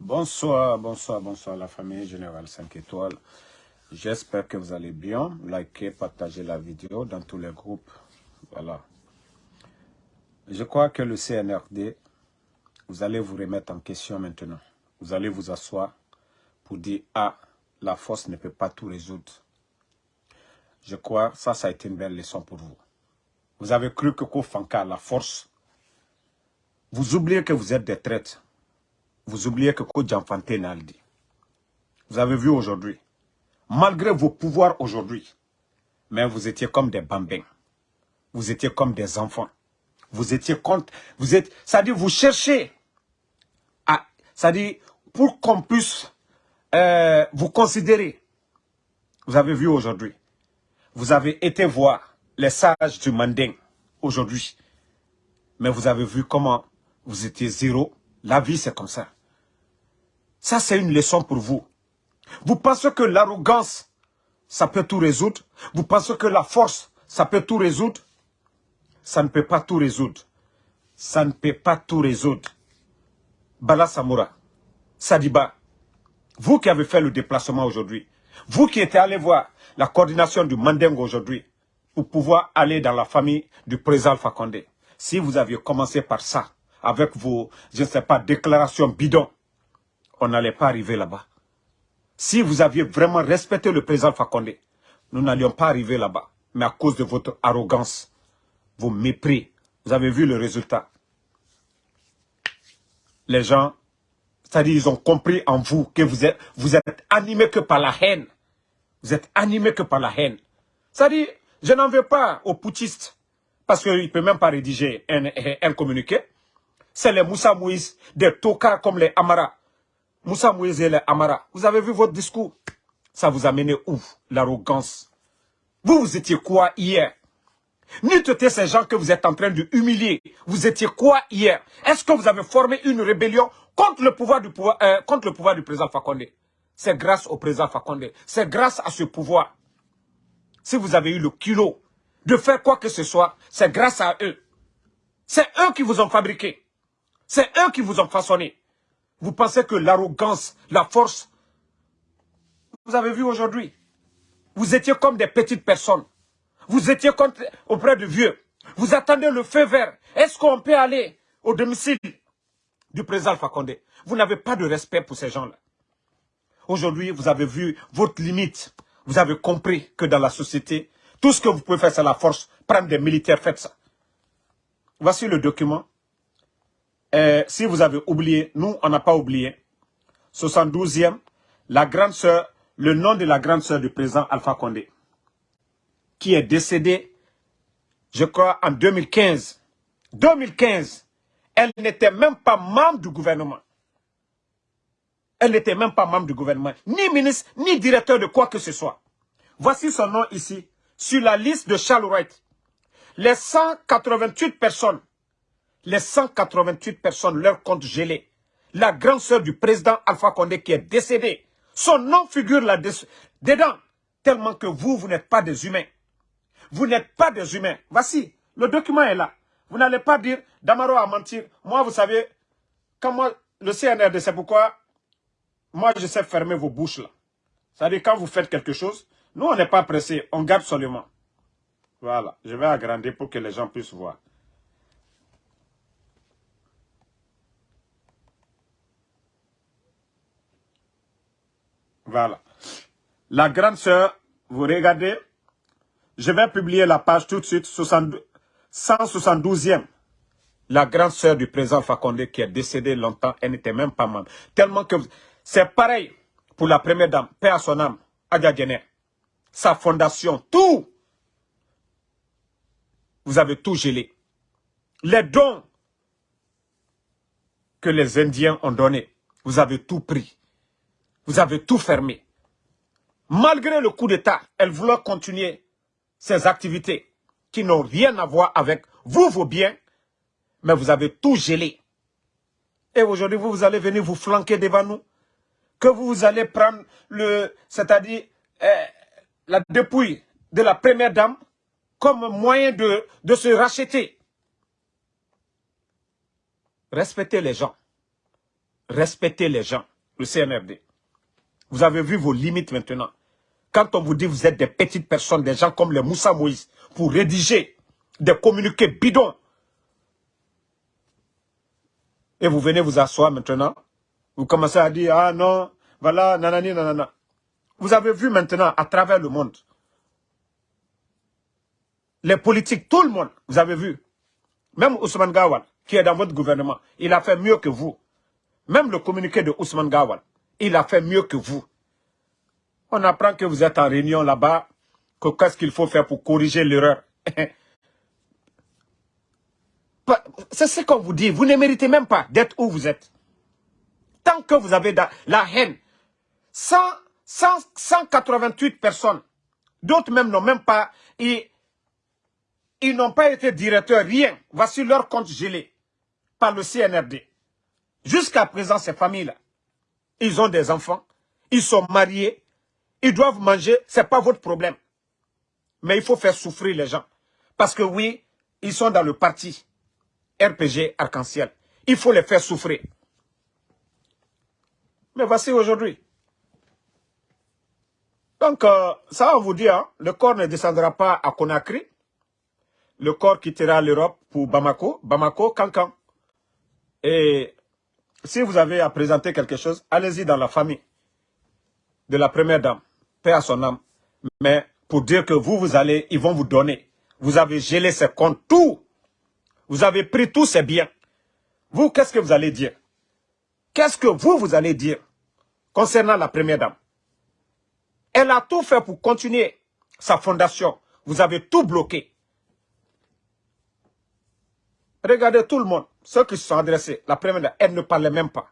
Bonsoir, bonsoir, bonsoir la famille Générale 5 étoiles. J'espère que vous allez bien. Likez, partagez la vidéo dans tous les groupes. Voilà. Je crois que le CNRD, vous allez vous remettre en question maintenant. Vous allez vous asseoir pour dire « Ah, la force ne peut pas tout résoudre. » Je crois que ça, ça a été une belle leçon pour vous. Vous avez cru que Kofanka, la force, vous oubliez que vous êtes des traîtres vous oubliez que Kodjanfante Naldi. Vous avez vu aujourd'hui, malgré vos pouvoirs aujourd'hui, mais vous étiez comme des bambins. Vous étiez comme des enfants. Vous étiez contre, vous êtes, ça dit vous cherchez à, ça dit pour qu'on puisse euh, vous considérer. Vous avez vu aujourd'hui, vous avez été voir les sages du Manding aujourd'hui, mais vous avez vu comment vous étiez zéro. La vie c'est comme ça. Ça, c'est une leçon pour vous. Vous pensez que l'arrogance, ça peut tout résoudre? Vous pensez que la force, ça peut tout résoudre? Ça ne peut pas tout résoudre. Ça ne peut pas tout résoudre. Bala Samoura, Sadiba, vous qui avez fait le déplacement aujourd'hui, vous qui étiez allé voir la coordination du Mandeng aujourd'hui, pour pouvoir aller dans la famille du président Condé, si vous aviez commencé par ça, avec vos, je ne sais pas, déclarations bidons, on n'allait pas arriver là-bas. Si vous aviez vraiment respecté le président Fakonde, nous n'allions pas arriver là-bas. Mais à cause de votre arrogance, vos mépris, vous avez vu le résultat. Les gens, c'est-à-dire ils ont compris en vous que vous êtes, vous êtes animé que par la haine. Vous êtes animé que par la haine. C'est-à-dire, je n'en veux pas aux putschistes, parce qu'il ne peut même pas rédiger un, un communiqué. C'est les Moussa Mouis, des tocards comme les Amara. Moussa et Amara, vous avez vu votre discours? Ça vous a mené où L'arrogance? Vous, vous étiez quoi hier? N'étiez ces gens que vous êtes en train de humilier. Vous étiez quoi hier? Est-ce que vous avez formé une rébellion contre le pouvoir du, euh, contre le pouvoir du président Fakonde? C'est grâce au président Fakonde. C'est grâce à ce pouvoir. Si vous avez eu le culot de faire quoi que ce soit, c'est grâce à eux. C'est eux qui vous ont fabriqué. C'est eux qui vous ont façonné. Vous pensez que l'arrogance, la force, vous avez vu aujourd'hui, vous étiez comme des petites personnes. Vous étiez auprès de vieux. Vous attendez le feu vert. Est-ce qu'on peut aller au domicile du président Fakonde Vous n'avez pas de respect pour ces gens-là. Aujourd'hui, vous avez vu votre limite. Vous avez compris que dans la société, tout ce que vous pouvez faire, c'est la force. Prendre des militaires, faites ça. Voici le document euh, si vous avez oublié, nous, on n'a pas oublié. 72e, la grande sœur, le nom de la grande sœur du président Alpha Condé, qui est décédée, je crois, en 2015. 2015, elle n'était même pas membre du gouvernement. Elle n'était même pas membre du gouvernement, ni ministre, ni directeur de quoi que ce soit. Voici son nom ici, sur la liste de Charles Wright. Les 188 personnes les 188 personnes, leur compte gelé. La grande sœur du président Alpha Condé qui est décédée, son nom figure là dedans. Tellement que vous, vous n'êtes pas des humains. Vous n'êtes pas des humains. Voici, le document est là. Vous n'allez pas dire, Damaro a menti. Moi, vous savez, quand moi, le CNRD, c'est pourquoi moi, je sais fermer vos bouches là. C'est-à-dire, quand vous faites quelque chose, nous, on n'est pas pressé, on garde seulement. Voilà, je vais agrandir pour que les gens puissent voir. Voilà. La grande sœur, vous regardez, je vais publier la page tout de suite, 172e. La grande sœur du président Fakonde qui est décédée longtemps, elle n'était même pas membre. Tellement que c'est pareil pour la première dame, paix à son âme, Adia Sa fondation, tout. Vous avez tout gelé. Les dons que les Indiens ont donnés, vous avez tout pris. Vous avez tout fermé. Malgré le coup d'État, elle voulait continuer ses activités qui n'ont rien à voir avec vous, vos biens, mais vous avez tout gelé. Et aujourd'hui, vous, vous allez venir vous flanquer devant nous, que vous allez prendre le, c'est-à-dire euh, la dépouille de la première dame comme moyen de, de se racheter. Respectez les gens. respectez les gens, le CNRD. Vous avez vu vos limites maintenant. Quand on vous dit que vous êtes des petites personnes, des gens comme les Moussa Moïse, pour rédiger des communiqués bidons, et vous venez vous asseoir maintenant, vous commencez à dire, ah non, voilà, nanani, nanana. Vous avez vu maintenant à travers le monde, les politiques, tout le monde, vous avez vu, même Ousmane Gawal, qui est dans votre gouvernement, il a fait mieux que vous. Même le communiqué de Ousmane Gawal, il a fait mieux que vous. On apprend que vous êtes en réunion là-bas, que qu'est-ce qu'il faut faire pour corriger l'erreur. C'est ce qu'on vous dit. Vous ne méritez même pas d'être où vous êtes. Tant que vous avez la haine. 188 personnes. D'autres même n'ont même pas... Ils, ils n'ont pas été directeurs, rien. Voici leur compte gelé par le CNRD. Jusqu'à présent, ces familles-là, ils ont des enfants, ils sont mariés, ils doivent manger, ce n'est pas votre problème. Mais il faut faire souffrir les gens. Parce que oui, ils sont dans le parti RPG Arc-en-Ciel. Il faut les faire souffrir. Mais voici aujourd'hui. Donc, euh, ça va vous dire, hein, le corps ne descendra pas à Conakry. Le corps quittera l'Europe pour Bamako, Bamako, Cancan. Et si vous avez à présenter quelque chose, allez-y dans la famille de la première dame, paix à son âme. Mais pour dire que vous, vous allez, ils vont vous donner. Vous avez gelé ses comptes, tout. Vous avez pris tous ses biens. Vous, qu'est-ce que vous allez dire? Qu'est-ce que vous, vous allez dire concernant la première dame? Elle a tout fait pour continuer sa fondation. Vous avez tout bloqué. Regardez tout le monde, ceux qui se sont adressés, la première elle ne parlait même pas.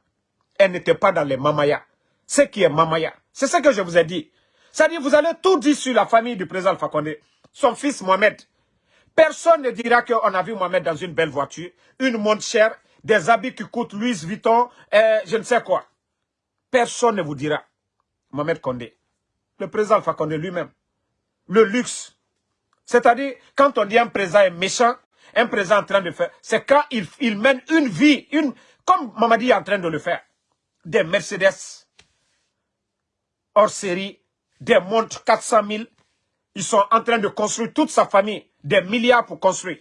Elle n'était pas dans les mamaya. Ce qui est mamaya, c'est ce que je vous ai dit. C'est-à-dire, vous allez tout dire sur la famille du président Fakonde, son fils Mohamed. Personne ne dira qu'on a vu Mohamed dans une belle voiture, une montre chère, des habits qui coûtent Louis Vuitton, je ne sais quoi. Personne ne vous dira. Mohamed Condé, le président Fakonde lui-même, le luxe. C'est-à-dire, quand on dit un président est méchant, un président en train de faire, c'est quand il, mène une vie, une, comme Mamadi est en train de le faire. Des Mercedes hors série, des montres 400 000. Ils sont en train de construire toute sa famille, des milliards pour construire.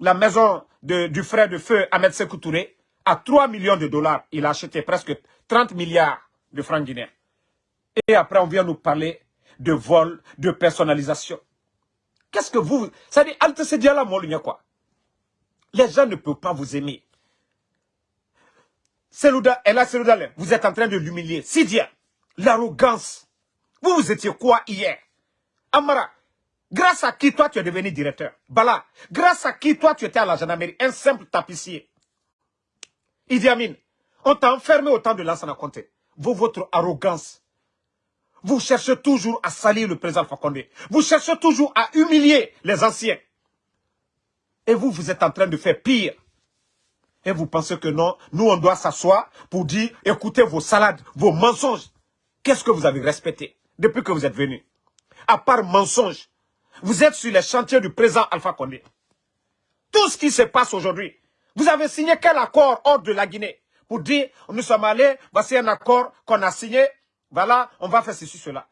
La maison du frère de feu Ahmed Sekou Touré, à 3 millions de dollars, il a acheté presque 30 milliards de francs guinéens. Et après, on vient nous parler de vol, de personnalisation. Qu'est-ce que vous... Ça dit, quoi? Les gens ne peuvent pas vous aimer. Selouda, là, vous êtes en train de l'humilier. Sidia, l'arrogance. Vous, vous étiez quoi hier? Amara, grâce à qui toi tu es devenu directeur? Bala, grâce à qui toi tu étais à la gendarmerie Un simple tapissier. Idi Amin, on t'a enfermé au temps de Conté. Vous, votre arrogance, vous cherchez toujours à salir le président Fakonde. Vous cherchez toujours à humilier les anciens. Et vous, vous êtes en train de faire pire. Et vous pensez que non, nous on doit s'asseoir pour dire, écoutez vos salades, vos mensonges. Qu'est-ce que vous avez respecté depuis que vous êtes venu? À part mensonges, vous êtes sur les chantiers du président Alpha Condé. Tout ce qui se passe aujourd'hui, vous avez signé quel accord hors de la Guinée Pour dire, nous sommes allés, voici un accord qu'on a signé, voilà, on va faire ceci, cela.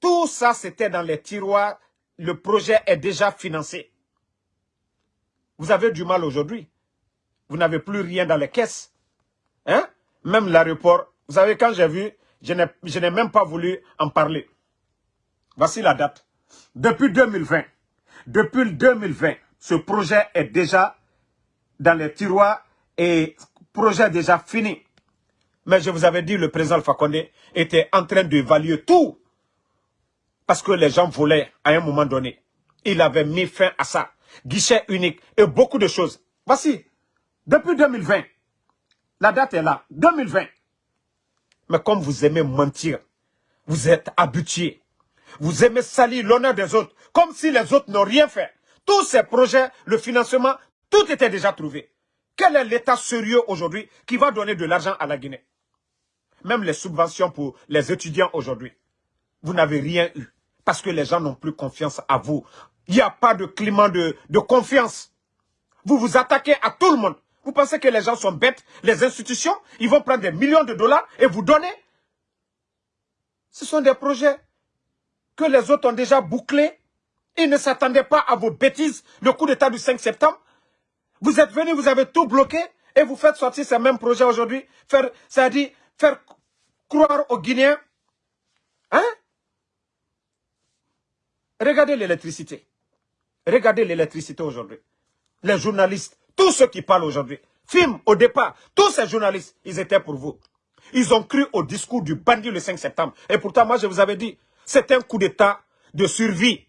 Tout ça, c'était dans les tiroirs. Le projet est déjà financé. Vous avez du mal aujourd'hui. Vous n'avez plus rien dans les caisses. Hein? Même l'aéroport. Vous savez, quand j'ai vu, je n'ai même pas voulu en parler. Voici la date. Depuis 2020, depuis 2020, ce projet est déjà dans les tiroirs et projet déjà fini. Mais je vous avais dit, le président Fakonde était en train d'évaluer tout. Parce que les gens voulaient à un moment donné. Il avait mis fin à ça. Guichet unique et beaucoup de choses. Voici, depuis 2020, la date est là, 2020. Mais comme vous aimez mentir, vous êtes habitué. Vous aimez salir l'honneur des autres, comme si les autres n'ont rien fait. Tous ces projets, le financement, tout était déjà trouvé. Quel est l'État sérieux aujourd'hui qui va donner de l'argent à la Guinée? Même les subventions pour les étudiants aujourd'hui, vous n'avez rien eu. Parce que les gens n'ont plus confiance à vous. Il n'y a pas de climat de, confiance. Vous vous attaquez à tout le monde. Vous pensez que les gens sont bêtes Les institutions, ils vont prendre des millions de dollars et vous donner Ce sont des projets que les autres ont déjà bouclés. Ils ne s'attendaient pas à vos bêtises. Le coup d'état du 5 septembre. Vous êtes venus, vous avez tout bloqué et vous faites sortir ces mêmes projets aujourd'hui. Faire, c'est-à-dire faire croire aux Guinéens. Hein? Regardez l'électricité. Regardez l'électricité aujourd'hui. Les journalistes, tous ceux qui parlent aujourd'hui, film au départ, tous ces journalistes, ils étaient pour vous. Ils ont cru au discours du bandit le 5 septembre. Et pourtant, moi, je vous avais dit, c'est un coup d'état de survie.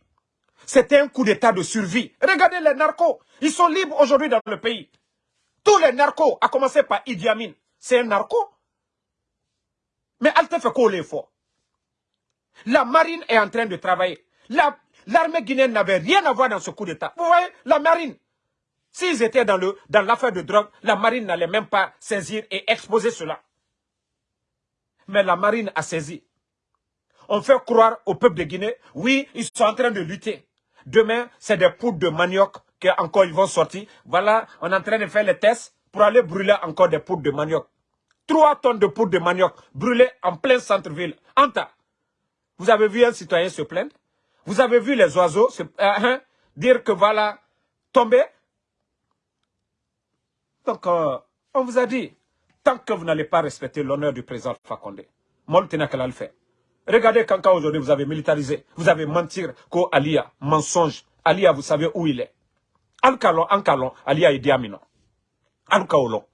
C'était un coup d'état de survie. Regardez les narcos. Ils sont libres aujourd'hui dans le pays. Tous les narcos, à commencer par Idi Amin, c'est un narco. Mais Alte fait quoi l'effort La marine est en train de travailler. L'armée guinéenne n'avait rien à voir dans ce coup d'état. Vous voyez, la marine, s'ils étaient dans l'affaire dans de drogue, la marine n'allait même pas saisir et exposer cela. Mais la marine a saisi. On fait croire au peuple de Guinée, oui, ils sont en train de lutter. Demain, c'est des poudres de manioc encore ils vont sortir. Voilà, on est en train de faire les tests pour aller brûler encore des poudres de manioc. Trois tonnes de poudre de manioc brûlées en plein centre-ville. Anta, vous avez vu un citoyen se plaindre? Vous avez vu les oiseaux se, euh, hein, dire que voilà, tomber? Donc, euh, on vous a dit, tant que vous n'allez pas respecter l'honneur du président Fakonde, qu'elle le fait. Regardez quand, aujourd'hui vous avez militarisé, vous avez mentir qu'au Alia, mensonge. Alia, vous savez où il est. Alcalon, Alcalon, Alia Idi Amino. Alcaolon.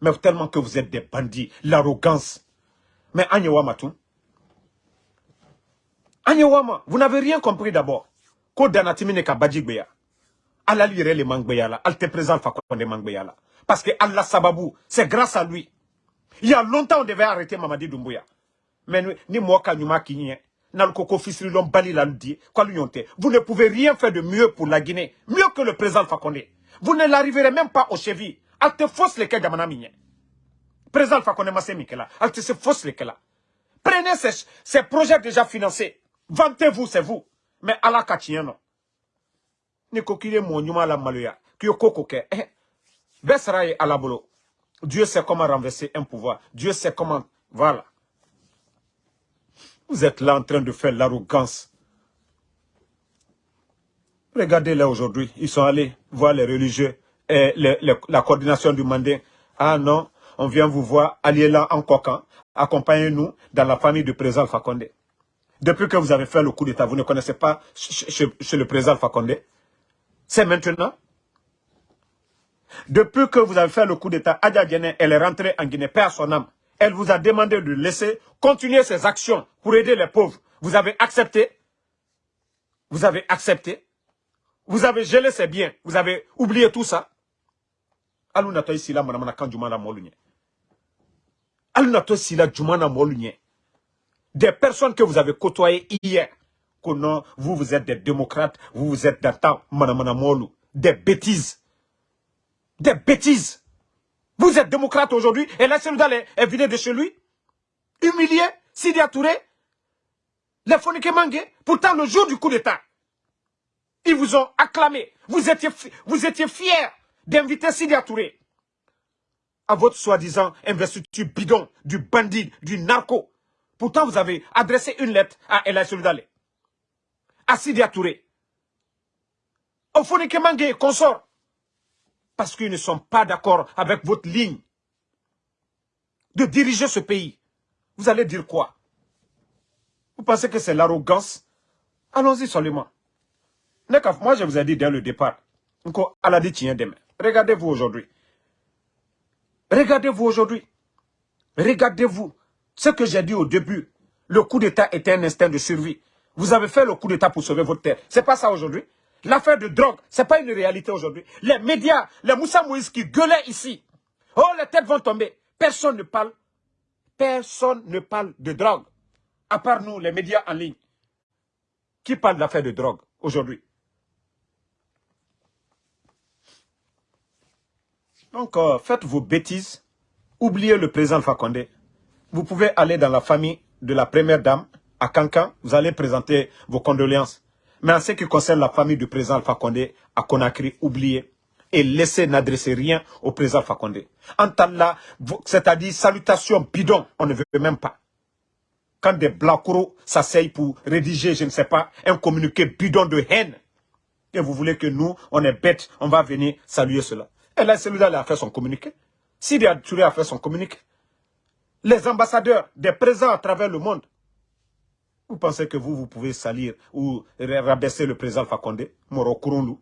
Mais tellement que vous êtes des bandits, l'arrogance. Mais Anyewama tout. Anyewama, vous n'avez rien compris d'abord. Ko danatimine ka badjigbeya. Allah lire les mangbeya là. Al te présente fakonde mangbeya là. Parce que Allah Sababou, c'est grâce à lui. Il y a longtemps on devait arrêter Mamadi Doumbouya mais ni moi nyuma kinye nalkoko fisri lom bali la ludi vous ne pouvez rien faire de mieux pour la Guinée mieux que le président Fakonde vous ne l'arriverez même pas au chevilles te fausse les jamana minye président Fakonde masse mikela. Te se prenez ces, ces projets déjà financés vantez-vous c'est vous mais ala kachien non ni kokire mo nyuma la maluya ki ke. Eh besra alabolo Dieu sait comment renverser un pouvoir. Dieu sait comment voilà. Vous êtes là en train de faire l'arrogance. Regardez là aujourd'hui, ils sont allés voir les religieux et la coordination du mandat. Ah non, on vient vous voir, allez là en coquin, accompagnez-nous dans la famille du président Fakonde. Depuis que vous avez fait le coup d'État, vous ne connaissez pas chez, le président Fakonde. C'est maintenant. Depuis que vous avez fait le coup d'État, Adja elle est rentrée en Guinée, père son âme elle vous a demandé de laisser continuer ses actions pour aider les pauvres. Vous avez accepté. Vous avez accepté. Vous avez gelé ses biens. Vous avez oublié tout ça. Des personnes que vous avez côtoyées hier. Que vous, vous êtes des démocrates. Vous, vous êtes des bêtises. Des bêtises. Vous êtes démocrate aujourd'hui et la Sénégal est, est de chez lui. Humilié, Sidi Touré, les Fonike Mangé. Pourtant, le jour du coup d'État, ils vous ont acclamé. Vous étiez, vous étiez fiers d'inviter Sidi Touré à votre soi-disant investiture bidon du bandit, du narco. Pourtant, vous avez adressé une lettre à El Soudale, à Sidi Touré, au Fonike Mangé, consort parce qu'ils ne sont pas d'accord avec votre ligne de diriger ce pays. Vous allez dire quoi? Vous pensez que c'est l'arrogance? Allons-y seulement. Moi, je vous ai dit dès le départ. Regardez-vous aujourd'hui. Regardez-vous aujourd'hui. Regardez-vous. Ce que j'ai dit au début, le coup d'État était un instinct de survie. Vous avez fait le coup d'État pour sauver votre terre. C'est pas ça aujourd'hui. L'affaire de drogue, ce n'est pas une réalité aujourd'hui. Les médias, les Moussa Moïse qui gueulaient ici. Oh, les têtes vont tomber. Personne ne parle. Personne ne parle de drogue. À part nous, les médias en ligne. Qui parle de l'affaire de drogue aujourd'hui? Donc, euh, faites vos bêtises. Oubliez le président Fakonde. Vous pouvez aller dans la famille de la première dame à Cancan. Vous allez présenter vos condoléances. Mais en ce qui concerne la famille du président Alpha Condé à Conakry, oubliez. et laissez n'adresser rien au président Fakonde. Antalla, c'est-à-dire salutation bidon, on ne veut même pas. Quand des blacros s'asseyent pour rédiger, je ne sais pas, un communiqué bidon de haine, et vous voulez que nous, on est bêtes, on va venir saluer cela. Et là, celui-là a fait son communiqué. Sidi Touré a fait son communiqué. Les ambassadeurs des présents à travers le monde, vous pensez que vous, vous pouvez salir ou rabaisser le président Fakonde, Moro Kurundu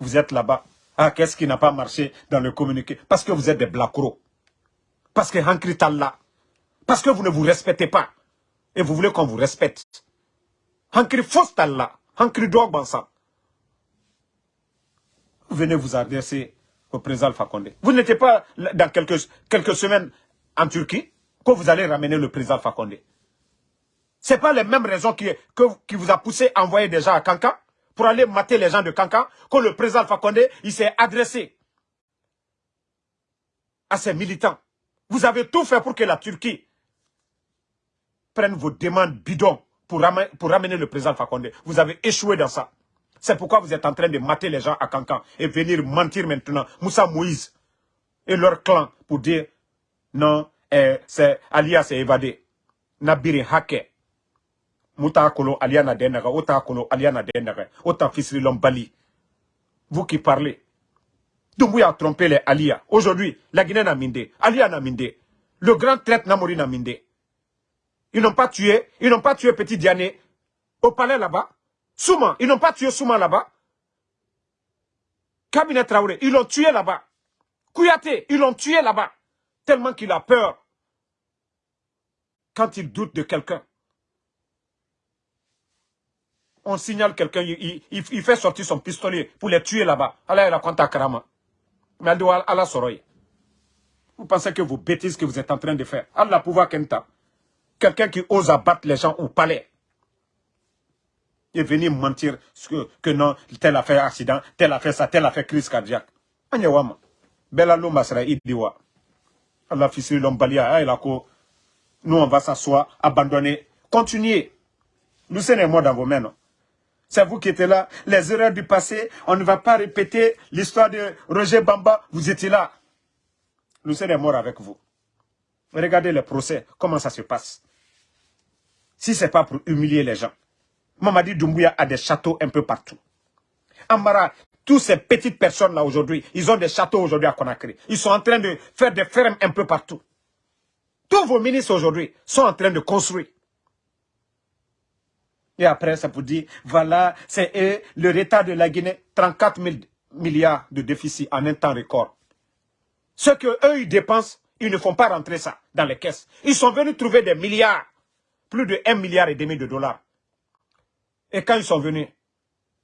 vous êtes là-bas. Ah, qu'est-ce qui n'a pas marché dans le communiqué? Parce que vous êtes des blacros. Parce que Hankri là. Parce que vous ne vous respectez pas. Et vous voulez qu'on vous respecte. Hankri là. Hankri Dogbansa. Venez vous adresser au président Fakonde. Vous n'étiez pas dans quelques, semaines en Turquie que vous allez ramener le président Fakonde. Ce n'est pas les mêmes raisons qui, vous a poussé à envoyer des gens à Kankan pour aller mater les gens de Kankan que le président Fakonde il s'est adressé à ses militants. Vous avez tout fait pour que la Turquie prenne vos demandes bidons pour ramener, pour ramener le président Fakonde. Vous avez échoué dans ça. C'est pourquoi vous êtes en train de mater les gens à Kankan et venir mentir maintenant. Moussa Moïse et leur clan pour dire non, eh, c'est Alia s'est évadé. Nabiri Hake muta kolo aliana denaga ota kolo aliana denaga ota fisri lombali vous qui parlez Doumbouya a trompé les Alia. Aujourd'hui, la Guinée n'a mindé. Alia n'a mindé. Le grand traite Namori n'a mindé. Ils n'ont pas tué, ils n'ont pas tué Petit Diané au palais là-bas. Souma, ils n'ont pas tué Souma là-bas. Cabinet Traoré, ils l'ont tué là-bas. Kouyaté, ils l'ont tué là-bas. Tellement qu'il a peur. Quand il doute de quelqu'un on signale quelqu'un, il, fait sortir son pistolet pour les tuer là-bas. Allah il a Karama. Mais Allah Soroy. Vous pensez que vos bêtises que vous êtes en train de faire, Allah pouvoir Kenta, quelqu'un qui ose abattre les gens au palais, et venir mentir que, non, tel a fait accident, tel a fait ça, tel a fait crise cardiaque. Anyawama. Bella Loma sera idiwa. Allah fils l'ombalia, nous on va s'asseoir, abandonner, continuer. Nous sommes moi dans vos mains. C'est vous qui étiez là. Les erreurs du passé, on ne va pas répéter l'histoire de Roger Bamba. Vous étiez là. Nous sommes morts avec vous. Regardez le procès, comment ça se passe. Si ce n'est pas pour humilier les gens. Mamadi Doumbouya a des châteaux un peu partout. Amara, toutes ces petites personnes-là aujourd'hui, ils ont des châteaux aujourd'hui à Conakry. Ils sont en train de faire des fermes un peu partout. Tous vos ministres aujourd'hui sont en train de construire. Et après, ça vous dit, voilà, c'est le retard de la Guinée, 34 000 milliards de déficit en un temps record. Ce qu'eux, ils dépensent, ils ne font pas rentrer ça dans les caisses. Ils sont venus trouver des milliards, plus de 1 milliard et demi de dollars. Et quand ils sont venus,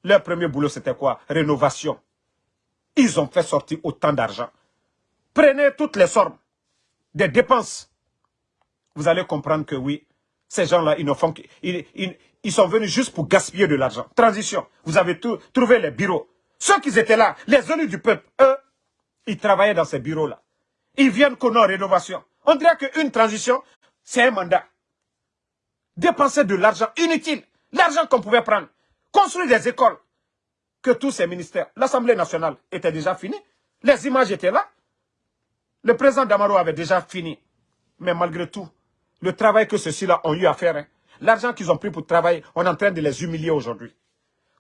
leur premier boulot, c'était quoi? Rénovation. Ils ont fait sortir autant d'argent. Prenez toutes les sommes des dépenses. Vous allez comprendre que oui, ces gens-là, ils ne font ils, sont venus juste pour gaspiller de l'argent. Transition. Vous avez trouvé les bureaux. Ceux qui étaient là, les élus du peuple, eux, ils travaillaient dans ces bureaux-là. Ils viennent qu'on a rénovation. On dirait qu'une transition, c'est un mandat. Dépenser de l'argent inutile. L'argent qu'on pouvait prendre. Construire des écoles. Que tous ces ministères. L'Assemblée nationale était déjà finie. Les images étaient là. Le président Damaro avait déjà fini. Mais malgré tout, le travail que ceux-ci-là ont eu à faire, hein. l'argent qu'ils ont pris pour travailler, on est en train de les humilier aujourd'hui.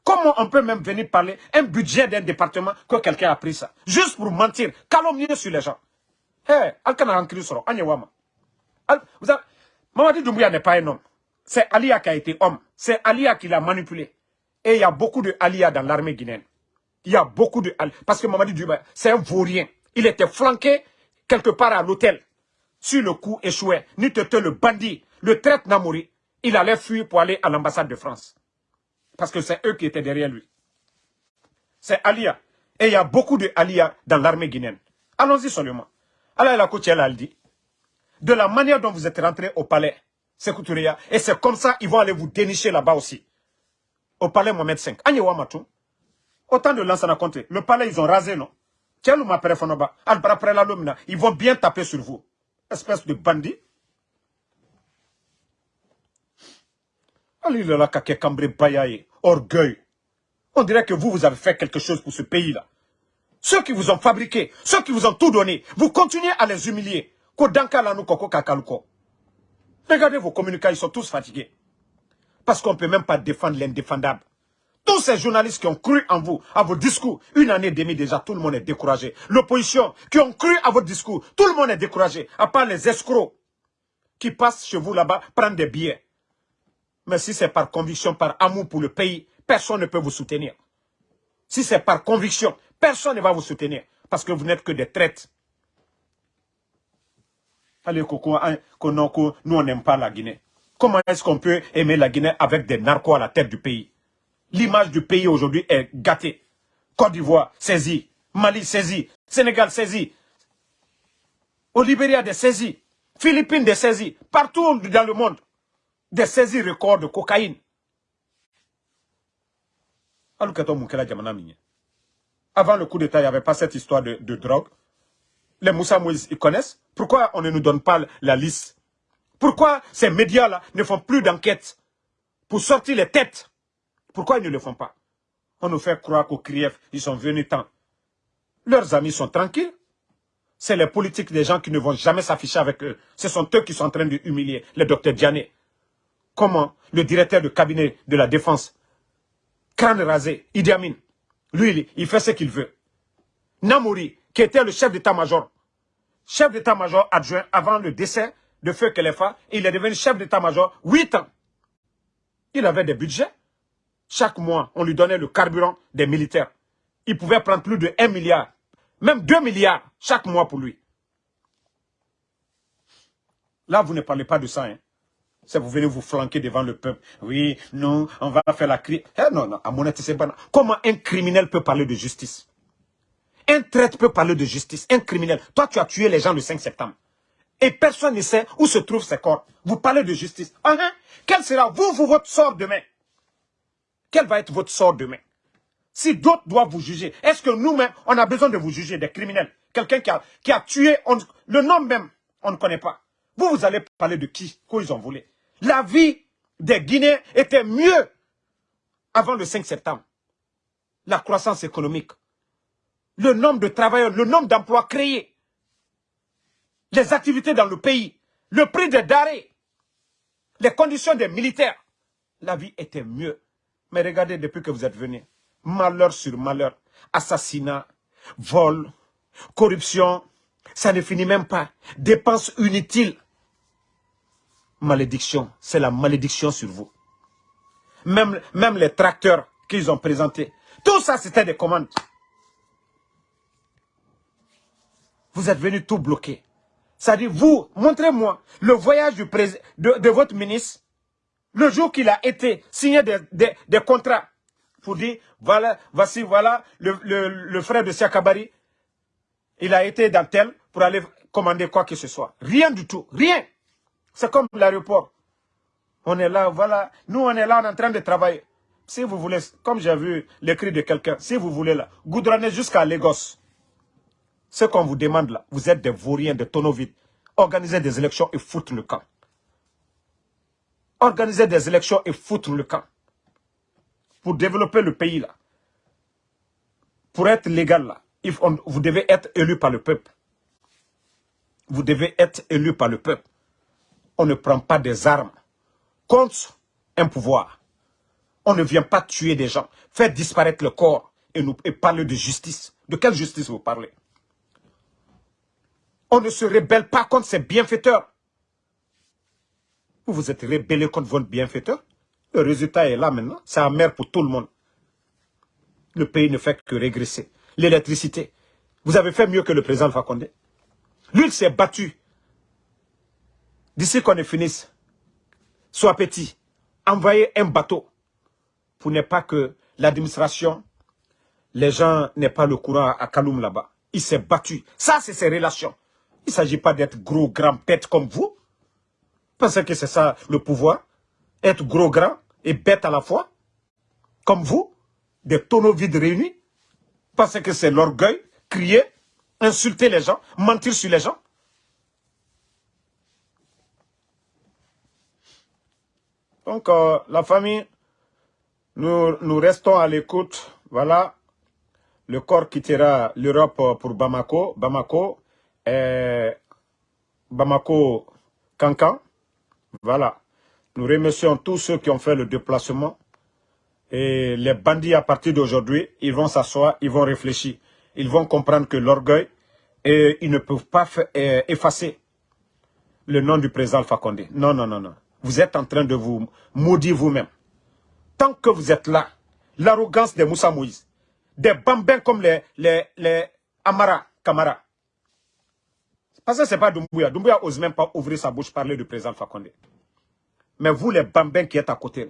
Comment on peut même venir parler un budget d'un département que quelqu'un a pris ça? Juste pour mentir, calomnier sur les gens. Hé, hey, Alkana. Mamadi Doumbouya n'est pas un homme. C'est Alia qui a été homme. C'est Alia qui l'a manipulé. Et il y a beaucoup de Alia dans l'armée guinéenne. Il y a beaucoup de Parce que Mamadi Doumbouya, c'est un vaurien. Il était flanqué quelque part à l'hôtel sur le coup échoué, te le bandit, le traite Namouri, il allait fuir pour aller à l'ambassade de France. Parce que c'est eux qui étaient derrière lui. C'est Alia. Et il y a beaucoup de Alia dans l'armée guinéenne. Allons-y seulement. Allah la elle a dit. De la manière dont vous êtes rentré au palais, et c'est comme ça ils vont aller vous dénicher là-bas aussi. Au palais Mohamed V. Autant de lansana compté. Le palais, ils ont rasé, non? Ils vont bien taper sur vous espèce de bandit. Orgueil. On dirait que vous, vous avez fait quelque chose pour ce pays-là. Ceux qui vous ont fabriqué, ceux qui vous ont tout donné, vous continuez à les humilier. Regardez vos communicants, ils sont tous fatigués. Parce qu'on ne peut même pas défendre l'indéfendable. Tous ces journalistes qui ont cru en vous, à vos discours, une année et demie déjà, tout le monde est découragé. L'opposition, qui ont cru à votre discours, tout le monde est découragé. À part les escrocs qui passent chez vous là-bas, prendre des billets. Mais si c'est par conviction, par amour pour le pays, personne ne peut vous soutenir. Si c'est par conviction, personne ne va vous soutenir. Parce que vous n'êtes que des traites. Allez, Coco, hein, nous on n'aime pas la Guinée. Comment est-ce qu'on peut aimer la Guinée avec des narcos à la tête du pays? L'image du pays aujourd'hui est gâtée. Côte d'Ivoire, saisie. Mali, saisie. Sénégal, saisie. Au Libéria, des saisies. Philippines, des saisies. Partout dans le monde, des saisies records de cocaïne. Avant le coup d'État, il n'y avait pas cette histoire de, drogue. Les Moussa Moïse, ils connaissent. Pourquoi on ne nous donne pas la liste? Pourquoi ces médias-là ne font plus d'enquête pour sortir les têtes? Pourquoi ils ne le font pas? On nous fait croire qu'au CRIEF, ils sont venus tant. Leurs amis sont tranquilles. C'est les politiques des gens qui ne vont jamais s'afficher avec eux. Ce sont eux qui sont en train de humilier le docteur Diané. Comment le directeur de cabinet de la défense, crâne rasé, Idi Amin, lui, il fait ce qu'il veut. Namouri, qui était le chef d'état-major, chef d'état-major adjoint avant le décès de Feu Kelefa, il est devenu chef d'état-major 8 ans. Il avait des budgets. Chaque mois, on lui donnait le carburant des militaires. Il pouvait prendre plus de 1 milliard, même 2 milliards chaque mois pour lui. Là, vous ne parlez pas de ça. Hein. C'est vous venez vous flanquer devant le peuple. Oui, non, on va faire la crise. Eh non, non, à mon c'est pas... Comment un criminel peut parler de justice? Un traître peut parler de justice. Un criminel. Toi, tu as tué les gens le 5 septembre. Et personne ne sait où se trouvent ces corps. Vous parlez de justice. Uh Quel sera, vous, votre sort demain? Quel va être votre sort demain? Si d'autres doivent vous juger, est-ce que nous-mêmes, on a besoin de vous juger, des criminels? Quelqu'un qui a, tué, le nom même, on ne connaît pas. Vous, vous allez parler de qui? Quoi ont volé? La vie des Guinéens était mieux avant le 5 septembre. La croissance économique, le nombre de travailleurs, le nombre d'emplois créés, les activités dans le pays, le prix des darés, les conditions des militaires. La vie était mieux. Mais regardez, depuis que vous êtes venus, malheur sur malheur, assassinat, vol, corruption, ça ne finit même pas. Dépenses inutiles. Malédiction, c'est la malédiction sur vous. Même, même les tracteurs qu'ils ont présentés, tout ça c'était des commandes. Vous êtes venus tout bloquer. Ça dit, vous, montrez-moi le voyage du de, de, votre ministre, le jour qu'il a été signé des, contrats pour dire, voilà, voici, voilà, le, le, frère de Siakabari, il a été dans tel pour aller commander quoi que ce soit. Rien du tout, rien. C'est comme l'aéroport. On est là, voilà. Nous, on est là, on est en train de travailler. Si vous voulez, comme j'ai vu l'écrit de quelqu'un, si vous voulez là, goudronnez jusqu'à Lagos. Ce qu'on vous demande là, vous êtes des vauriens, des tonneaux. Organisez des élections et foutre le camp. Organisez des élections et foutre le camp. Pour développer le pays là. Pour être légal là, vous devez être élu par le peuple. Vous devez être élu par le peuple. On ne prend pas des armes contre un pouvoir. On ne vient pas tuer des gens, faire disparaître le corps et, nous, et parler de justice. De quelle justice vous parlez? On ne se rébelle pas contre ces bienfaiteurs. Vous vous êtes rébellé contre votre bienfaiteur. Le résultat est là maintenant. C'est amer pour tout le monde. Le pays ne fait que régresser l'électricité. Vous avez fait mieux que le président Fakonde. Lui, il s'est battu. D'ici qu'on est finisse, soit petit, envoyer un bateau pour ne pas que l'administration, les gens n'aient pas le courant à Kaloum là-bas. Il s'est battu. Ça, c'est ses relations. Il ne s'agit pas d'être gros, grand, bête comme vous. Pensez que c'est ça le pouvoir. Être gros, grand et bête à la fois. Comme vous. Des tonneaux vides réunis parce que c'est l'orgueil, crier, insulter les gens, mentir sur les gens. Donc, euh, la famille, Nous, nous restons à l'écoute. Voilà. Le corps quittera l'Europe pour Bamako. Bamako, et Bamako, Cancan. Voilà. Nous remercions tous ceux qui ont fait le déplacement. Et les bandits, à partir d'aujourd'hui, ils vont s'asseoir, ils vont réfléchir. Ils vont comprendre que l'orgueil, et ils ne peuvent pas euh, effacer le nom du président Alpha Condé. Non, non, non, non. Vous êtes en train de vous maudire vous-même. Tant que vous êtes là, l'arrogance des Moussa Moïse, des bambins comme les Amara, Kamara. Parce que ce n'est pas Doumbouya. Doumbouya n'ose même pas ouvrir sa bouche parler du président Condé. Mais vous, les bambins qui êtes à côté,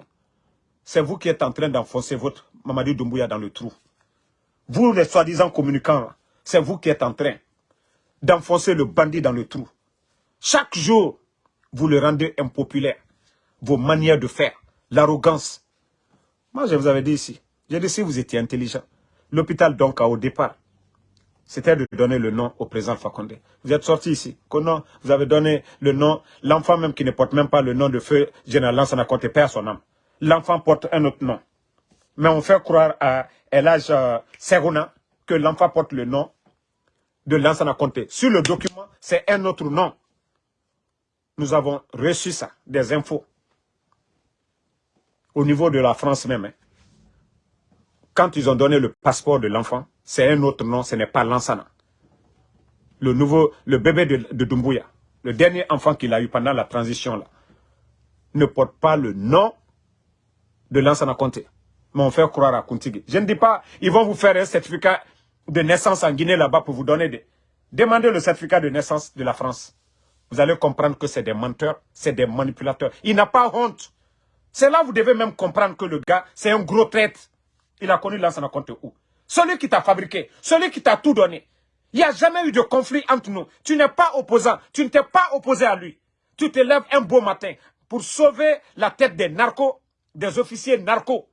c'est vous qui êtes en train d'enfoncer votre Mamadou Doumbouya dans le trou. Vous, les soi-disant communicants, c'est vous qui êtes en train d'enfoncer le bandit dans le trou. Chaque jour, vous le rendez impopulaire. Vos manières de faire, l'arrogance. Moi, je vous avais dit ici, j'ai dit si vous étiez intelligent. L'hôpital, donc, au départ, c'était de donner le nom au président Fakonde. Vous êtes sorti ici. Vous avez donné le nom, l'enfant même qui ne porte même pas le nom de feu général Lansana Conté, perd son âme. L'enfant porte un autre nom. Mais on fait croire à Elage euh, Serona que l'enfant porte le nom de Lansana Conté. Sur le document, c'est un autre nom. Nous avons reçu ça, des infos. Au niveau de la France même. Hein. Quand ils ont donné le passeport de l'enfant, c'est un autre nom, ce n'est pas Lansana. Le nouveau, le bébé de, de Dumbuya, le dernier enfant qu'il a eu pendant la transition là, ne porte pas le nom de Lansana Conté. Mais on fait croire à Kuntigi. Je ne dis pas, ils vont vous faire un certificat de naissance en Guinée là-bas pour vous donner des... Demandez le certificat de naissance de la France. Vous allez comprendre que c'est des menteurs, c'est des manipulateurs. Il n'a pas honte. C'est là vous devez même comprendre que le gars, c'est un gros traître. Il a connu Lansana Conté où? Celui qui t'a fabriqué, celui qui t'a tout donné. Il n'y a jamais eu de conflit entre nous. Tu n'es pas opposant, tu ne t'es pas opposé à lui. Tu te lèves un beau matin pour sauver la tête des narcos, des officiers narcos.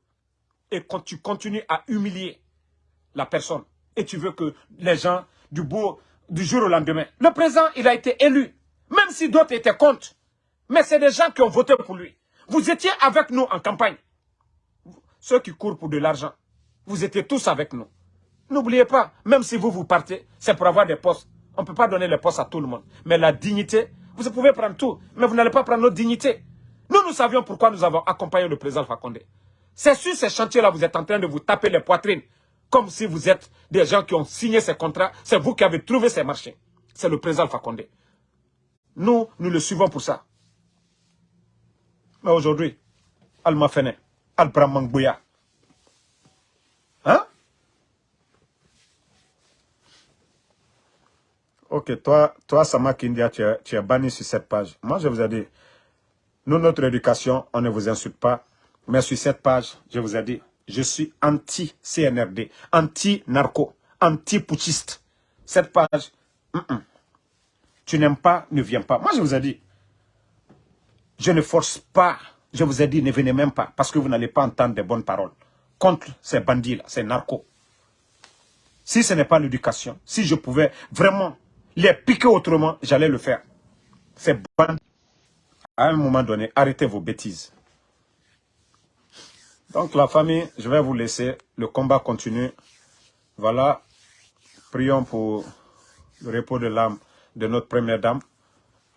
Et quand tu continues à humilier la personne et tu veux que les gens du, beau, du jour au lendemain. Le président, il a été élu, même si d'autres étaient contre. Mais c'est des gens qui ont voté pour lui. Vous étiez avec nous en campagne. Ceux qui courent pour de l'argent, vous étiez tous avec nous. N'oubliez pas, même si vous vous partez, c'est pour avoir des postes. On ne peut pas donner les postes à tout le monde. Mais la dignité, vous pouvez prendre tout, mais vous n'allez pas prendre notre dignité. Nous, nous savions pourquoi nous avons accompagné le président Fakonde. C'est sur ces chantiers-là, vous êtes en train de vous taper les poitrines comme si vous êtes des gens qui ont signé ces contrats. C'est vous qui avez trouvé ces marchés. C'est le président Fakonde. Nous, nous le suivons pour ça. Mais aujourd'hui, Alma Fene, Al-Bramang Hein? Ok, toi, toi Sama Kindia, tu es, banni sur cette page. Moi, je vous ai dit, nous, notre éducation, on ne vous insulte pas. Mais sur cette page, je vous ai dit, je suis anti-CNRD, anti-narco, anti-putschiste. Cette page, tu n'aimes pas, ne viens pas. Moi, je vous ai dit, je ne force pas. Je vous ai dit, ne venez même pas, parce que vous n'allez pas entendre de bonnes paroles contre ces bandits-là, ces narcos. Si ce n'est pas l'éducation, si je pouvais vraiment les piquer autrement, j'allais le faire. Ces bandits, à un moment donné, arrêtez vos bêtises. Donc la famille, je vais vous laisser. Le combat continue. Voilà. Prions pour le repos de l'âme de notre première dame.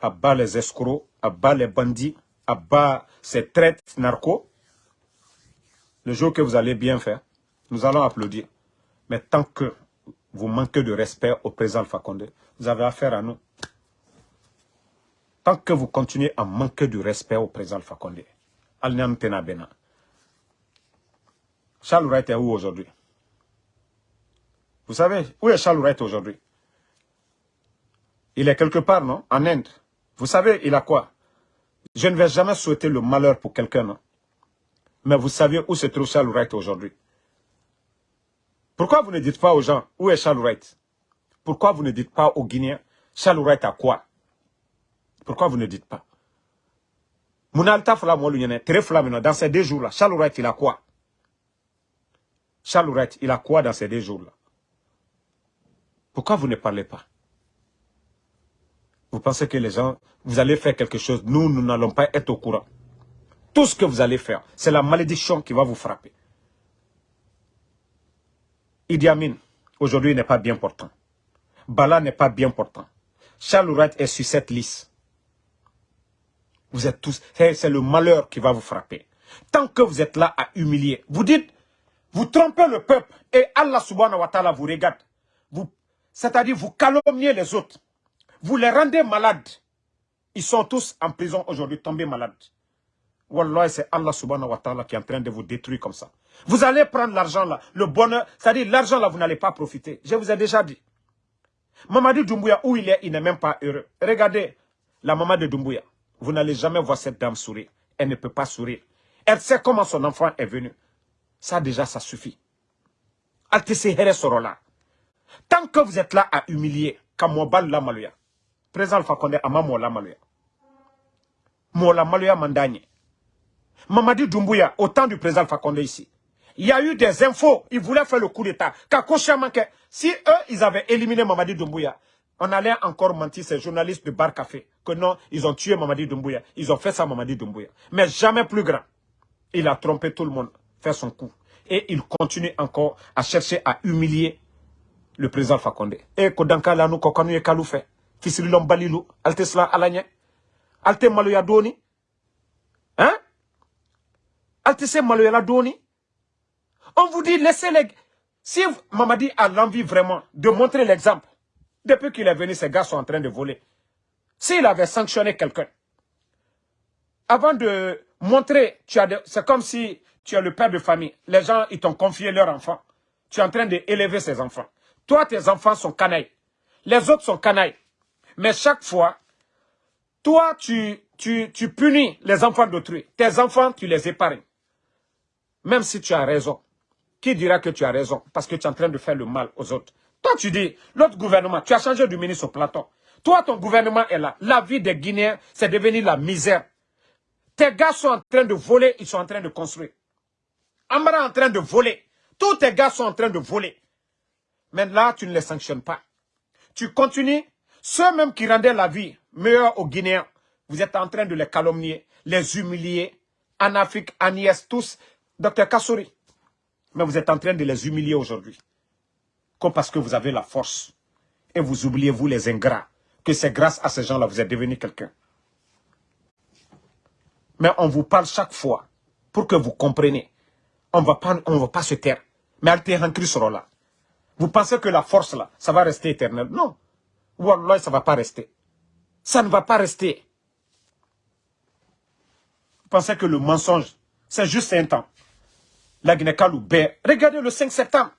À bas les escrocs, à bas les bandits, à ces traites narcos. Le jour que vous allez bien faire, nous allons applaudir. Mais tant que vous manquez de respect au président Fakonde, vous avez affaire à nous. Tant que vous continuez à manquer de respect au président Fakonde, Alniam Tenabena. Charles Wright est où aujourd'hui? Vous savez, où est Charles Wright aujourd'hui? Il est quelque part, non? En Inde. Vous savez, il a quoi? Je ne vais jamais souhaiter le malheur pour quelqu'un, non? Mais vous savez où se trouve Charles Wright aujourd'hui. Pourquoi vous ne dites pas aux gens, où est Charles Wright? Pourquoi vous ne dites pas aux Guinéens, Charles Wright a quoi? Pourquoi vous ne dites pas? Dans ces deux jours-là, Charles Wright, il a quoi? Charles Wright, il a quoi dans ces deux jours-là? Pourquoi vous ne parlez pas? Vous pensez que les gens, vous allez faire quelque chose, nous, nous n'allons pas être au courant. Tout ce que vous allez faire, c'est la malédiction qui va vous frapper. Idi Amin, aujourd'hui, n'est pas bien portant. Bala n'est pas bien portant. Charles Wright est sur cette liste. Vous êtes tous... C'est le malheur qui va vous frapper. Tant que vous êtes là à humilier, vous dites, vous trompez le peuple et Allah subhanahu wa ta'ala vous regarde. C'est-à-dire, vous calomniez les autres. Vous les rendez malades. Ils sont tous en prison aujourd'hui, tombés malades. Wallah, c'est Allah subhanahu wa ta'ala qui est en train de vous détruire comme ça. Vous allez prendre l'argent là, le bonheur, c'est-à-dire l'argent là, vous n'allez pas profiter. Je vous ai déjà dit. Mamadi Doumbouya, où il est, il n'est même pas heureux. Regardez la maman de Doumbouya. Vous n'allez jamais voir cette dame sourire. Elle ne peut pas sourire. Elle sait comment son enfant est venu. Ça déjà, ça suffit. là. Tant que vous êtes là à humilier, comme la maluya. Président Alpha Condé, ama la maluya. la maluya mandanye. Mamadi Doumbouya, au temps du président Condé ici, il y a eu des infos, ils voulaient faire le coup d'état. Si eux, ils avaient éliminé Mamadi Doumbouya, on allait encore mentir ces journalistes de Bar Café que non, ils ont tué Mamadi Doumbouya. Ils ont fait ça Mamadi Doumbouya. Mais jamais plus grand. Il a trompé tout le monde, fait son coup. Et il continue encore à chercher à humilier le président Fakonde. Et Kodanka là nous kokonu e kalou fait. Fisirilom balilou, alte sla alanye. Alte maloya doni. Hein? Alte se maloya doni. On vous dit, laissez les... Si Mamadi a l'envie vraiment de montrer l'exemple, depuis qu'il est venu, ces gars sont en train de voler. S'il avait sanctionné quelqu'un, avant de montrer, c'est comme si tu es le père de famille. Les gens, ils t'ont confié leur enfant. Tu es en train d'élever ces enfants. Toi, tes enfants sont canailles. Les autres sont canailles. Mais chaque fois, toi, tu, tu, tu punis les enfants d'autrui. Tes enfants, tu les épargnes. Même si tu as raison. Qui dira que tu as raison Parce que tu es en train de faire le mal aux autres? Toi, tu dis, l'autre gouvernement, tu as changé du ministre au plateau. Toi, ton gouvernement est là. La vie des Guinéens, c'est devenu la misère. Tes gars sont en train de voler, ils sont en train de construire. Amara est en train de voler. Tous tes gars sont en train de voler. Mais là, tu ne les sanctionnes pas. Tu continues. Ceux même qui rendaient la vie meilleure aux Guinéens, vous êtes en train de les calomnier, les humilier. En Afrique, IS, tous. Docteur Kassouri. Mais vous êtes en train de les humilier aujourd'hui. Comme parce que vous avez la force. Et vous oubliez, vous les ingrats, que c'est grâce à ces gens-là vous êtes devenu quelqu'un. Mais on vous parle chaque fois pour que vous compreniez. On ne va pas se taire. Mais Alter sera là. Vous pensez que la force là, ça va rester éternel? Non. Wallah, ça ne va pas rester. Ça ne va pas rester. Vous pensez que le mensonge, c'est juste un temps? La Guinée-Kalou Regardez le 5 septembre.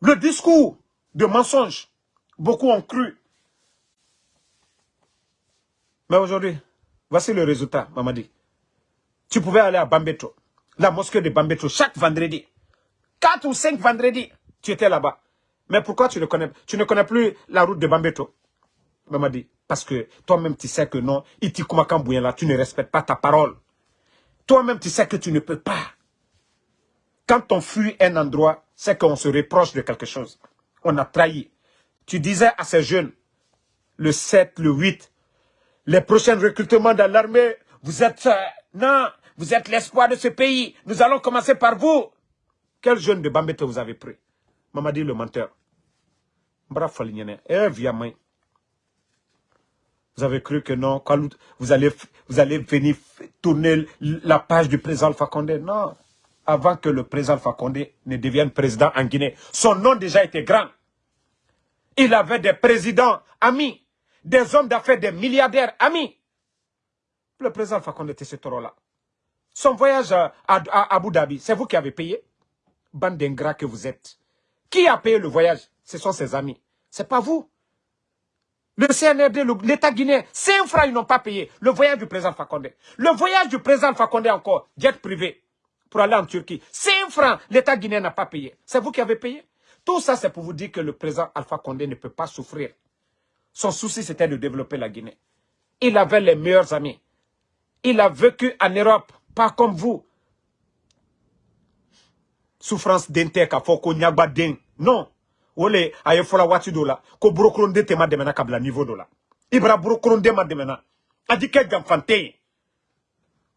Le discours de mensonge, beaucoup ont cru. Mais aujourd'hui, voici le résultat, Mamadi. Tu pouvais aller à Bambeto, la mosquée de Bambeto, chaque vendredi. Quatre ou cinq vendredis, tu étais là-bas. Mais pourquoi tu ne connais, tu ne connais plus la route de Bambeto? Mamadi, parce que toi-même tu sais que non, là, tu ne respectes pas ta parole. Toi-même tu sais que tu ne peux pas. Quand on fuit un endroit, c'est qu'on se reproche de quelque chose. On a trahi. Tu disais à ces jeunes, le 7, le 8, les prochains recrutements dans l'armée, vous êtes... Euh, non, vous êtes l'espoir de ce pays. Nous allons commencer par vous. Quel jeune de Bambete vous avez pris? Mamadi le menteur. Eh, vous avez cru que non, vous allez, vous allez venir tourner la page du président Fakonde. Non avant que le président Fakonde ne devienne président en Guinée. Son nom déjà était grand. Il avait des présidents amis, des hommes d'affaires, des milliardaires amis. Le président Fakonde était ce taureau-là. Son voyage à, Abu Dhabi, c'est vous qui avez payé? Bande d'ingrats que vous êtes. Qui a payé le voyage? Ce sont ses amis. C'est pas vous. Le CNRD, l'État guinéen, cinq francs, ils n'ont pas payé le voyage du président Fakonde. Le voyage du président Fakonde encore, jet privé pour aller en Turquie. 5 francs, l'État guinéen n'a pas payé. C'est vous qui avez payé? Tout ça, c'est pour vous dire que le président Alpha Condé ne peut pas souffrir. Son souci, c'était de développer la Guinée. Il avait les meilleurs amis. Il a vécu en Europe, pas comme vous. Souffrance d'inter, foko nyagba den. Non. Ole, aye fola wati do la. Ko demena kabla niveau do la. Ibra brokronde ma demena. Adike jamfante.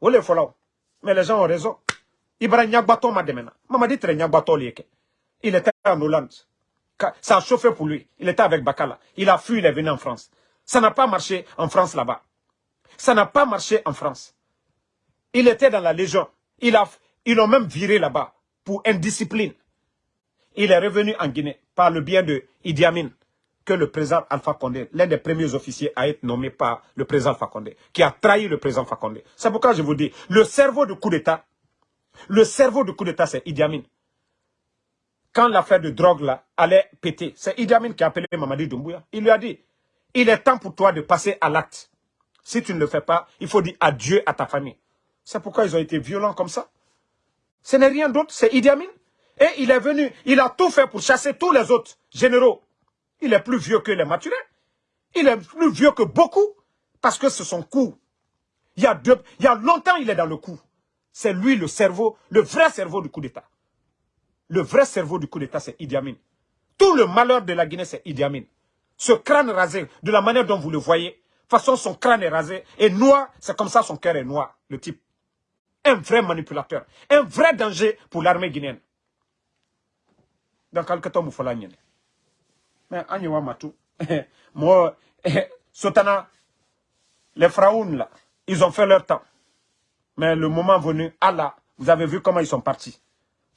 Ole fola. Mais les gens ont raison. Ibrahim Nyagbato m'a demandé. Maman dit très Nyagbato Il était en Hollande. Ça a chauffé pour lui. Il était avec Bakala. Il a fui, il est venu en France. Ça n'a pas marché en France là-bas. Ça n'a pas marché en France. Il était dans la Légion. Il a, ils l'ont même viré là-bas pour indiscipline. Il est revenu en Guinée par le bien de Idi Amin, que le président Alpha Condé, l'un des premiers officiers à être nommé par le président Alpha Condé, qui a trahi le président Alpha Condé. C'est pourquoi je vous dis, le cerveau du coup d'État, le cerveau du coup d'État, c'est Idi Amin. Quand l'affaire de drogue là allait péter, c'est Idi Amin qui a appelé Mamadi Doumbouya. Il lui a dit, il est temps pour toi de passer à l'acte. Si tu ne le fais pas, il faut dire adieu à ta famille. C'est pourquoi ils ont été violents comme ça. Ce n'est rien d'autre, c'est Idi Amin. Et il est venu, il a tout fait pour chasser tous les autres généraux. Il est plus vieux que les maturés. Il est plus vieux que beaucoup. Parce que c'est son coup. Il y a, longtemps, il est dans le coup. C'est lui le cerveau, le vrai cerveau du coup d'État. Le vrai cerveau du coup d'État, c'est Idi Amin. Tout le malheur de la Guinée, c'est Idi Amin. Ce crâne rasé, de la manière dont vous le voyez, façon, son crâne est rasé, et noir, c'est comme ça son cœur est noir, le type un vrai manipulateur, un vrai danger pour l'armée guinéenne. Donc, quelque temps, il Mais, Agnewa Matou, moi, Sotana, les Fraounes, là, ils ont fait leur temps. Mais le moment venu, Allah, vous avez vu comment ils sont partis.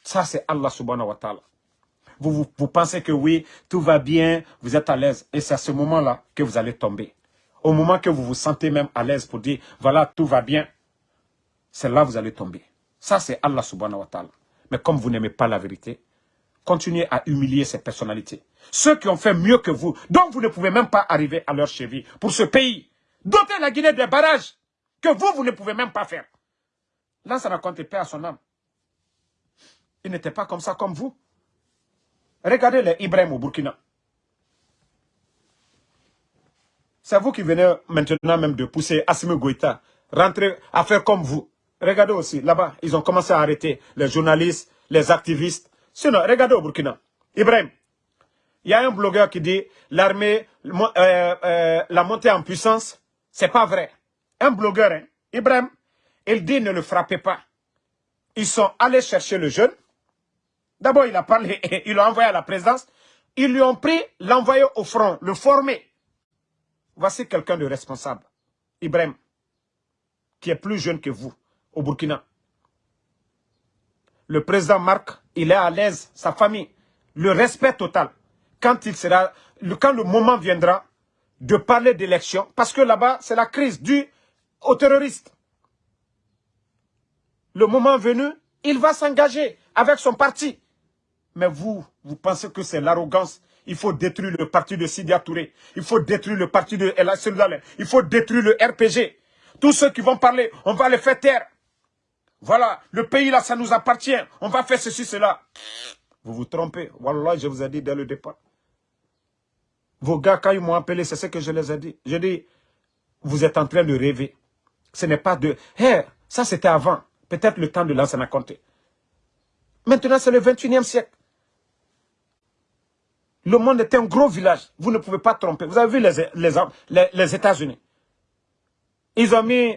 Ça, c'est Allah subhanahu wa ta'ala. Vous, vous, vous, pensez que oui, tout va bien, vous êtes à l'aise. Et c'est à ce moment-là que vous allez tomber. Au moment que vous vous sentez même à l'aise pour dire, voilà, tout va bien, c'est là que vous allez tomber. Ça, c'est Allah subhanahu wa ta'ala. Mais comme vous n'aimez pas la vérité, continuez à humilier ces personnalités. Ceux qui ont fait mieux que vous, dont vous ne pouvez même pas arriver à leur cheville pour ce pays. Doter la Guinée des barrages que vous, vous ne pouvez même pas faire. Là, ça raconte paix à son âme. Il n'était pas comme ça comme vous. Regardez les Ibrahim au Burkina. C'est vous qui venez maintenant même de pousser Assimi Goïta, rentrer à faire comme vous. Regardez aussi, là-bas, ils ont commencé à arrêter les journalistes, les activistes. Sinon, regardez au Burkina. Ibrahim, il y a un blogueur qui dit l'armée, euh, euh, la montée en puissance, c'est pas vrai. Un blogueur, hein, Ibrahim, il dit ne le frappez pas. Ils sont allés chercher le jeune. D'abord, il a parlé, il l'a envoyé à la présidence. Ils lui ont pris, l'envoyé au front, le former. Voici quelqu'un de responsable. Ibrahim, qui est plus jeune que vous au Burkina. Le président Marc, il est à l'aise, sa famille, le respect total. Quand, il sera, quand le moment viendra de parler d'élection, parce que là-bas, c'est la crise due aux terroristes. Le moment venu, il va s'engager avec son parti. Mais vous, vous pensez que c'est l'arrogance? Il faut détruire le parti de Sidia Touré. Il faut détruire le parti de El Il faut détruire le RPG. Tous ceux qui vont parler, on va les faire taire. Voilà, le pays là, ça nous appartient. On va faire ceci, cela. Vous vous trompez. Voilà, je vous ai dit dès le départ. Vos gars, quand ils m'ont appelé, c'est ce que je les ai dit. Je dis, vous êtes en train de rêver. Ce n'est pas de... Hé, ça c'était avant. Peut-être le temps de l'ancien compté. Maintenant, c'est le 21e siècle. Le monde est un gros village. Vous ne pouvez pas tromper. Vous avez vu les, les États-Unis. Ils ont mis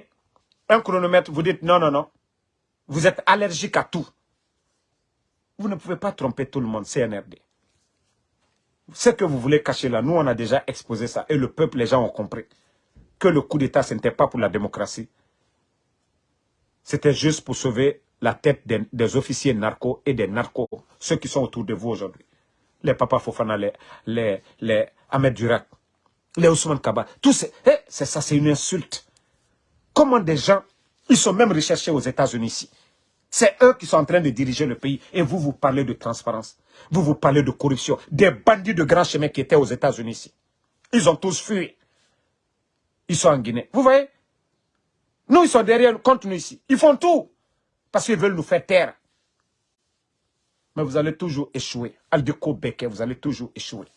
un chronomètre. Vous dites non, non, non. Vous êtes allergique à tout. Vous ne pouvez pas tromper tout le monde, CNRD. Ce que vous voulez cacher là, nous on a déjà exposé ça. Et le peuple, les gens ont compris. Que le coup d'État, ce n'était pas pour la démocratie. C'était juste pour sauver la tête des, officiers narcos et des narcos, ceux qui sont autour de vous aujourd'hui. Les Papa Fofana, les, les, les Ahmed Durak, les Ousmane Kaba, tout eh, c'est ça, c'est une insulte. Comment des gens, ils sont même recherchés aux États-Unis ici? C'est eux qui sont en train de diriger le pays. Et vous, vous parlez de transparence. Vous, vous parlez de corruption. Des bandits de grand chemin qui étaient aux États-Unis ici. Ils ont tous fui. Ils sont en Guinée. Vous voyez? Nous, ils sont derrière, contre nous ici. Ils font tout. Parce qu'ils veulent nous faire taire. Mais vous allez toujours échouer. Aldeko Beke, vous allez toujours échouer.